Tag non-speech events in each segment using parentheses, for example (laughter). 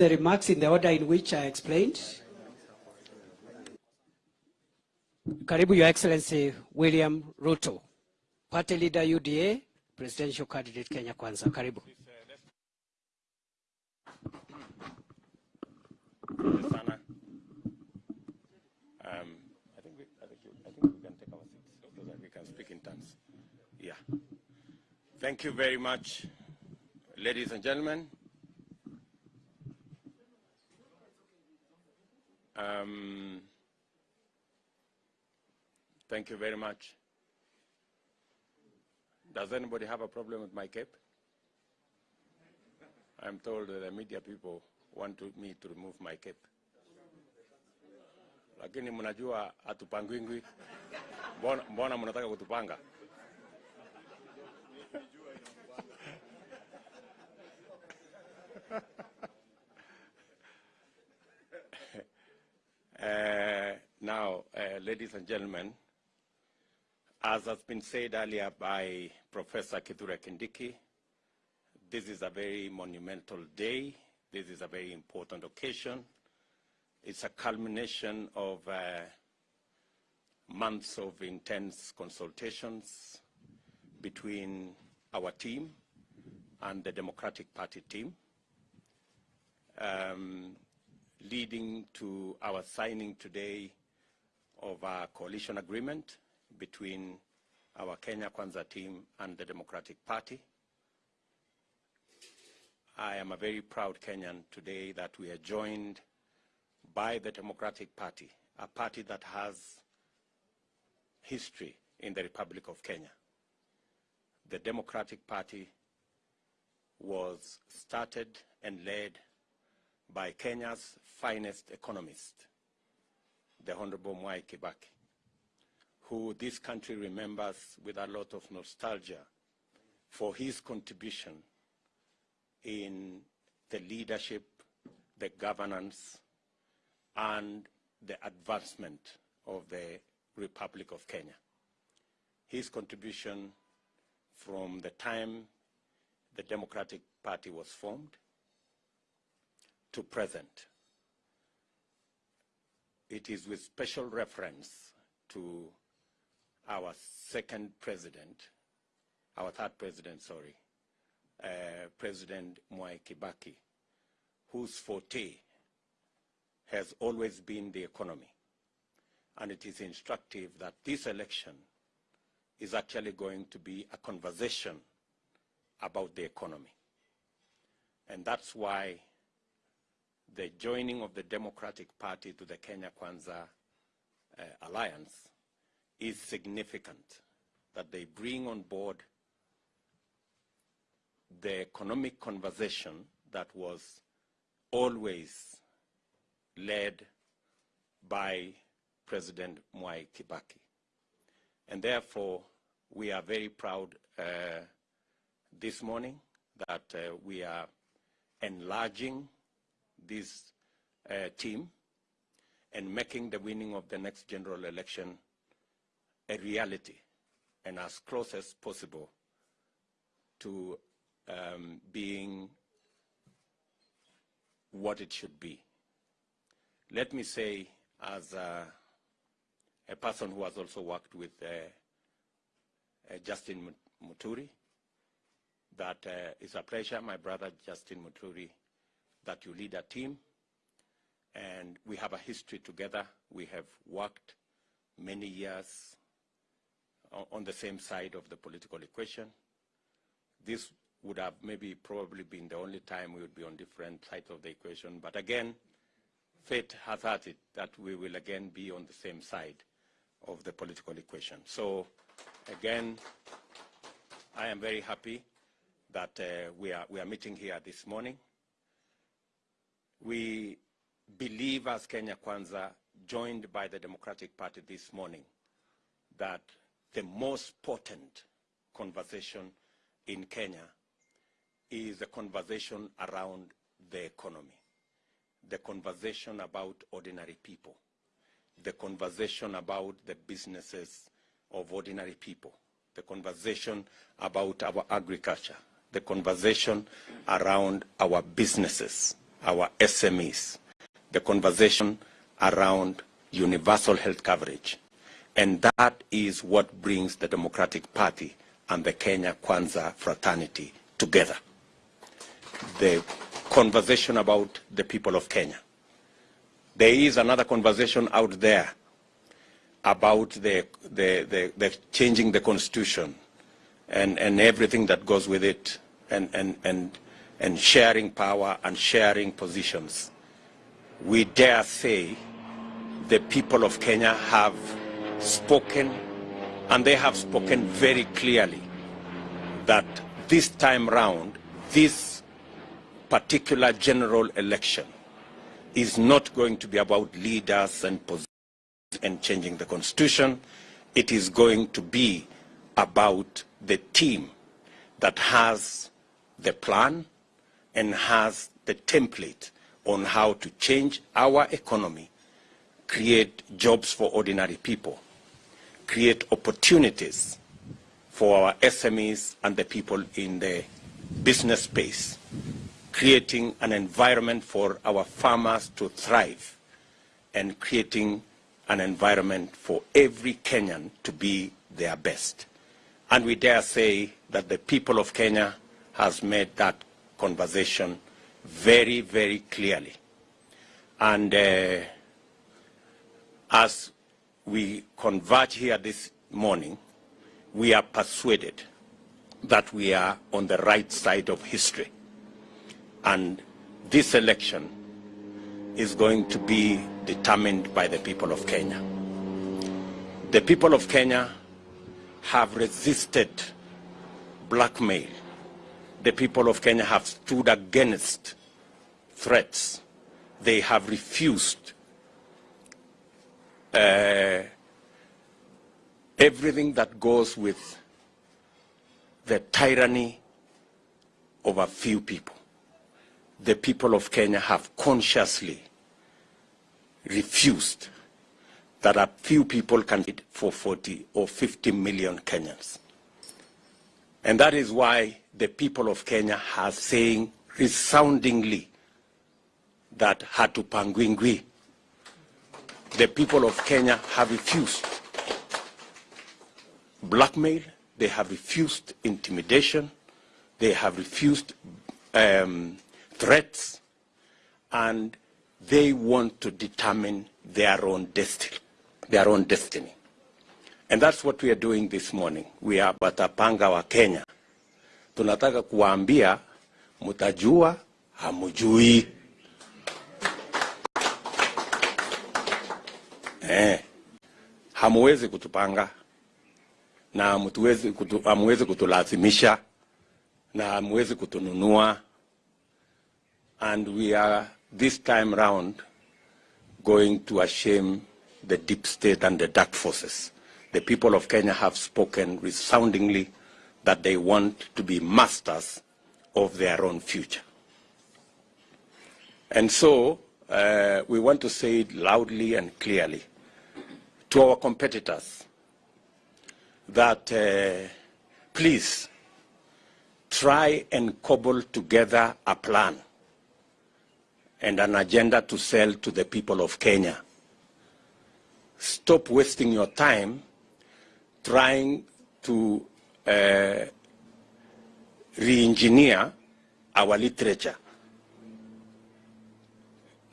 the remarks in the order in which I explained. Karibu, Your Excellency William Ruto, Party Leader UDA, Presidential Candidate Kenya Kwanza. Karibu. Um, I think we, I think, you, I think we can take our seats so that we can speak in terms. Yeah. Thank you very much, ladies and gentlemen. Um, thank you very much. Does anybody have a problem with my cape? I'm told that the media people want me to remove my cape. Lakini mnajua hatupangwingwi. Mbona mnataka kutupanga? Uh, (laughs) now, uh, ladies and gentlemen, as has been said earlier by Professor Kithure Kindiki, this is a very monumental day. This is a very important occasion. It's a culmination of uh, months of intense consultations between our team and the Democratic Party team, um, leading to our signing today of our coalition agreement between our Kenya Kwanza team and the Democratic Party. I am a very proud Kenyan today that we are joined by the Democratic Party, a party that has history in the Republic of Kenya. The Democratic Party was started and led by Kenya's finest economist, the Honorable Mwai Kibaki, who this country remembers with a lot of nostalgia for his contribution in the leadership, the governance, and the advancement of the Republic of Kenya. His contribution from the time the Democratic Party was formed to present. It is with special reference to our second president, our third president, sorry, uh, President Mwai Kibaki, whose forte has always been the economy. And it is instructive that this election is actually going to be a conversation about the economy. And that's why the joining of the Democratic Party to the Kenya Kwanza uh, alliance is significant, that they bring on board the economic conversation that was always led by President Mwai Kibaki. And therefore, we are very proud uh, this morning that uh, we are enlarging this uh, team and making the winning of the next general election a reality and as close as possible to um, being what it should be. Let me say, as a, a person who has also worked with uh, uh, Justin Muturi, that uh, it's a pleasure, my brother Justin Muturi, that you lead a team. And we have a history together. We have worked many years on, the same side of the political equation. This would have maybe probably been the only time we would be on different sides of the equation. But again, fate has had it that we will again be on the same side of the political equation. So again, I am very happy that uh, we, are, we are meeting here this morning. We believe as Kenya Kwanza, joined by the Democratic Party this morning, that the most potent conversation in Kenya is the conversation around the economy, the conversation about ordinary people, the conversation about the businesses of ordinary people, the conversation about our agriculture, the conversation around our businesses, our SMEs, the conversation around universal health coverage. And that is what brings the Democratic Party and the Kenya Kwanza fraternity together. The conversation about the people of Kenya. There is another conversation out there about the, the, the, the changing the constitution and, and everything that goes with it and, and, and, and sharing power and sharing positions. We dare say the people of Kenya have spoken and they have spoken very clearly that this time round, this particular general election is not going to be about leaders and positions and changing the constitution. It is going to be about the team that has the plan and has the template on how to change our economy, create jobs for ordinary people, create opportunities for our SMEs and the people in the business space, creating an environment for our farmers to thrive, and creating an environment for every Kenyan to be their best. And we dare say that the people of Kenya has made that conversation very, very clearly. And uh, as we converge here this morning, we are persuaded that we are on the right side of history. And this election is going to be determined by the people of Kenya. The people of Kenya have resisted blackmail. The people of Kenya have stood against threats. They have refused uh, everything that goes with the tyranny of a few people. The people of Kenya have consciously refused that a few people can eat for 40 or 50 million Kenyans. And that is why the people of Kenya are saying resoundingly that hatupangwingwi. The people of Kenya have refused blackmail, they have refused intimidation, they have refused um, threats, and they want to determine their own destiny, their own destiny. And that's what we are doing this morning. We are Batapanga wa Kenya. Tunataka kuwaambia mutajua hamujui. Eh, hamuwezi kutupanga na hamuwezi kutu, hamuwezi kutulazimisha na hamuwezi kutununua and we are this time round going to shame the deep state and the dark forces. The people of Kenya have spoken resoundingly that they want to be masters of their own future. And so uh, we want to say it loudly and clearly to our competitors that uh, please try and cobble together a plan and an agenda to sell to the people of Kenya. Stop wasting your time trying to uh, re-engineer our literature.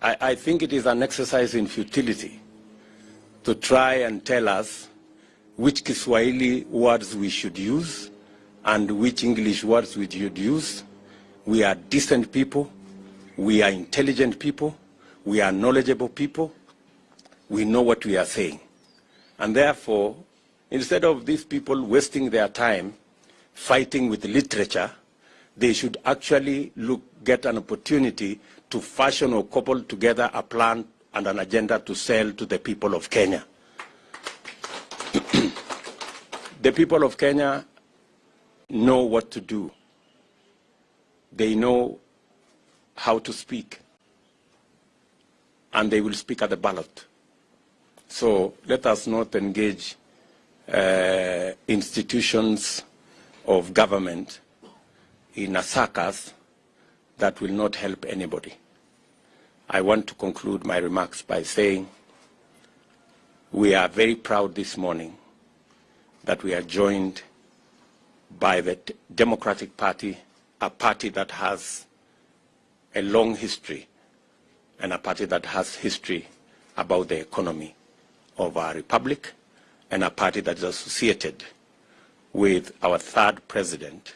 I, I think it is an exercise in futility to try and tell us which Kiswahili words we should use and which English words we should use. We are decent people. We are intelligent people. We are knowledgeable people. We know what we are saying. And therefore, instead of these people wasting their time fighting with literature, they should actually look, get an opportunity to fashion or couple together a plan and an agenda to sell to the people of Kenya. (clears throat) the people of Kenya know what to do. They know how to speak. And they will speak at the ballot. So let us not engage uh, institutions of government in a circus that will not help anybody. I want to conclude my remarks by saying we are very proud this morning that we are joined by the Democratic Party, a party that has a long history and a party that has history about the economy of our republic and a party that is associated with our third president,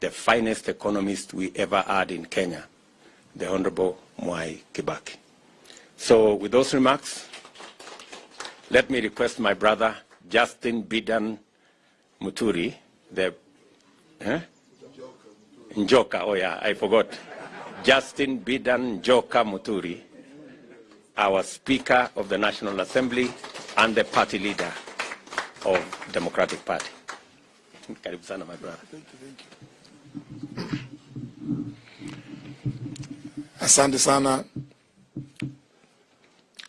the finest economist we ever had in Kenya, the Honorable Mwai Kibaki. So with those remarks, let me request my brother Justin Bedan Muturi, the eh? Njoka, oh yeah, I forgot. Justin Bedan Njoka Muturi, our Speaker of the National Assembly and the party leader of Democratic Party. Karibu sana, my brother. Asante sana